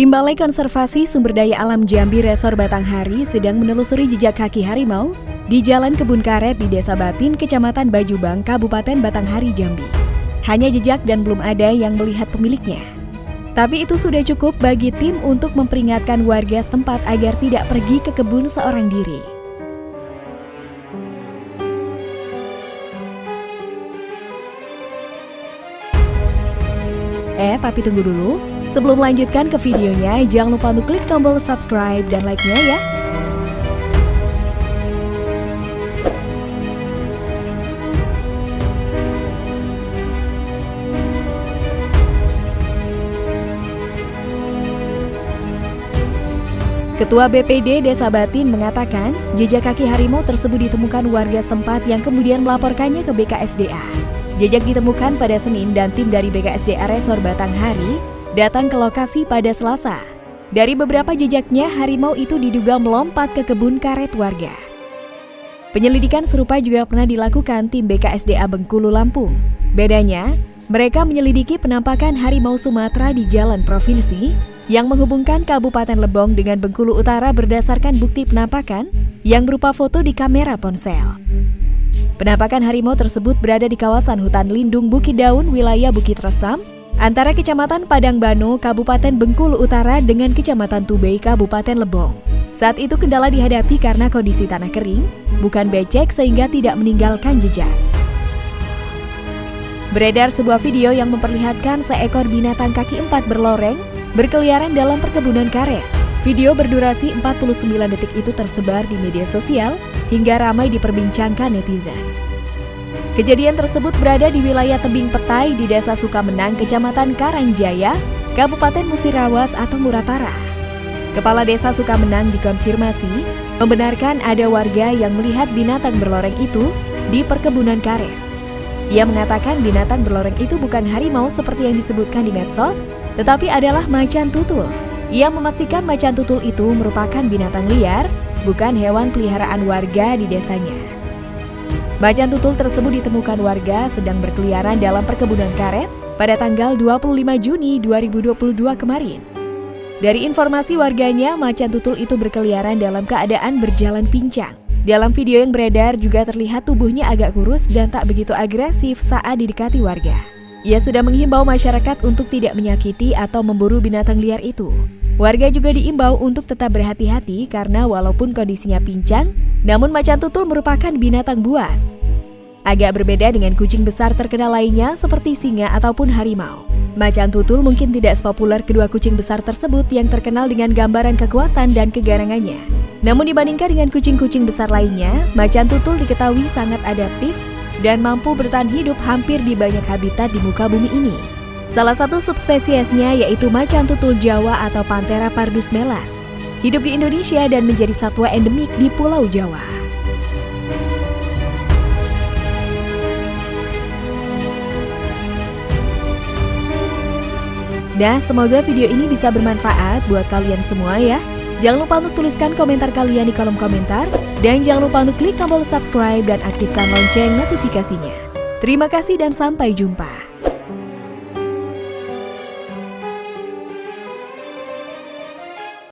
Tim Balai Konservasi Sumber Daya Alam Jambi Resor Batanghari sedang menelusuri jejak kaki harimau di Jalan Kebun Karet di Desa Batin, Kecamatan Bajubang, Kabupaten Batanghari, Jambi. Hanya jejak dan belum ada yang melihat pemiliknya. Tapi itu sudah cukup bagi tim untuk memperingatkan warga setempat agar tidak pergi ke kebun seorang diri. Eh, tapi tunggu dulu. Sebelum melanjutkan ke videonya, jangan lupa untuk klik tombol subscribe dan like-nya ya. Ketua BPD Desa Batin mengatakan, jejak kaki harimau tersebut ditemukan warga setempat yang kemudian melaporkannya ke BKSDA. Jejak ditemukan pada Senin dan tim dari BKSDA Resor Batanghari datang ke lokasi pada Selasa. Dari beberapa jejaknya, harimau itu diduga melompat ke kebun karet warga. Penyelidikan serupa juga pernah dilakukan tim BKSDA Bengkulu Lampung. Bedanya, mereka menyelidiki penampakan harimau Sumatera di jalan provinsi yang menghubungkan Kabupaten Lebong dengan Bengkulu Utara berdasarkan bukti penampakan yang berupa foto di kamera ponsel. Penampakan harimau tersebut berada di kawasan hutan lindung Bukit Daun, wilayah Bukit Resam, antara Kecamatan Padang Bano, Kabupaten Bengkulu Utara dengan Kecamatan Tubei, Kabupaten Lebong. Saat itu kendala dihadapi karena kondisi tanah kering, bukan becek sehingga tidak meninggalkan jejak. Beredar sebuah video yang memperlihatkan seekor binatang kaki empat berloreng berkeliaran dalam perkebunan karet. Video berdurasi 49 detik itu tersebar di media sosial hingga ramai diperbincangkan netizen. Kejadian tersebut berada di wilayah tebing petai di Desa Sukamenang, Kecamatan Karangjaya, Kabupaten Musirawas atau Muratara. Kepala Desa Sukamenang dikonfirmasi membenarkan ada warga yang melihat binatang berloreng itu di perkebunan karet. Ia mengatakan binatang berloreng itu bukan harimau seperti yang disebutkan di medsos, tetapi adalah macan tutul. Ia memastikan macan tutul itu merupakan binatang liar, bukan hewan peliharaan warga di desanya. Macan tutul tersebut ditemukan warga sedang berkeliaran dalam perkebunan karet pada tanggal 25 Juni 2022 kemarin. Dari informasi warganya, macan tutul itu berkeliaran dalam keadaan berjalan pincang. Dalam video yang beredar juga terlihat tubuhnya agak kurus dan tak begitu agresif saat didekati warga. Ia sudah menghimbau masyarakat untuk tidak menyakiti atau memburu binatang liar itu. Warga juga diimbau untuk tetap berhati-hati karena walaupun kondisinya pincang, namun macan tutul merupakan binatang buas. Agak berbeda dengan kucing besar terkenal lainnya seperti singa ataupun harimau. Macan tutul mungkin tidak sepopuler kedua kucing besar tersebut yang terkenal dengan gambaran kekuatan dan kegarangannya. Namun dibandingkan dengan kucing-kucing besar lainnya, macan tutul diketahui sangat adaptif dan mampu bertahan hidup hampir di banyak habitat di muka bumi ini. Salah satu subspesiesnya yaitu macan tutul Jawa atau Panthera pardus melas. Hidup di Indonesia dan menjadi satwa endemik di Pulau Jawa. Nah, semoga video ini bisa bermanfaat buat kalian semua ya. Jangan lupa untuk tuliskan komentar kalian di kolom komentar. Dan jangan lupa untuk klik tombol subscribe dan aktifkan lonceng notifikasinya. Terima kasih dan sampai jumpa.